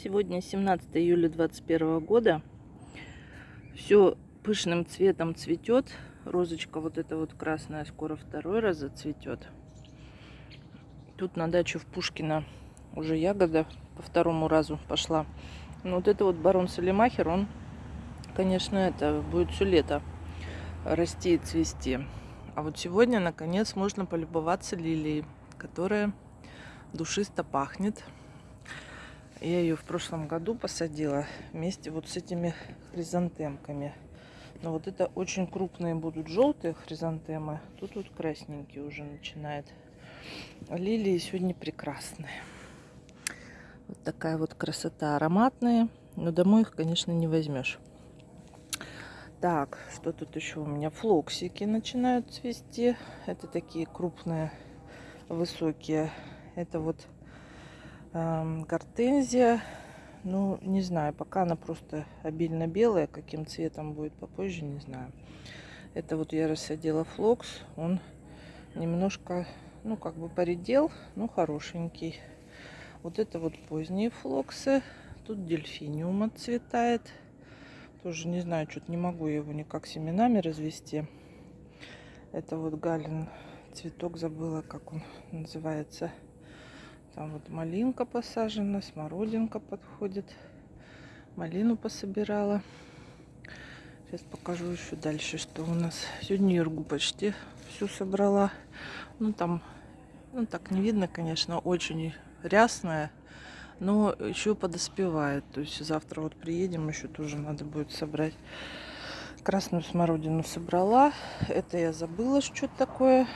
Сегодня 17 июля 2021 года. Все пышным цветом цветет. Розочка вот эта вот красная скоро второй раз зацветет. Тут на дачу в Пушкина уже ягода по второму разу пошла. Но вот это вот барон Салимахер, он, конечно, это будет все лето расти и цвести. А вот сегодня, наконец, можно полюбоваться лилией, которая душисто пахнет. Я ее в прошлом году посадила вместе вот с этими хризантемками. Но вот это очень крупные будут желтые хризантемы. Тут вот красненькие уже начинает. Лилии сегодня прекрасные. Вот такая вот красота ароматная. Но домой их, конечно, не возьмешь. Так, что тут еще у меня? Флоксики начинают цвести. Это такие крупные, высокие. Это вот гортензия. Ну, не знаю, пока она просто обильно белая. Каким цветом будет попозже, не знаю. Это вот я рассадила флокс. Он немножко, ну, как бы поредел, но хорошенький. Вот это вот поздние флоксы. Тут дельфиниум отцветает. Тоже не знаю, что-то не могу его никак семенами развести. Это вот галин цветок, забыла, как он называется. Там вот малинка посажена, смородинка подходит. Малину пособирала. Сейчас покажу еще дальше, что у нас. Сегодня иргу почти всю собрала. Ну там, ну так не видно, конечно, очень рясная. Но еще подоспевает. То есть завтра вот приедем, еще тоже надо будет собрать. Красную смородину собрала. Это я забыла, что такое.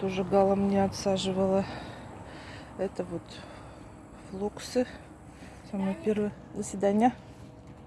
Тоже Гала мне отсаживала. Это вот флоксы. Самое первое. До свидания.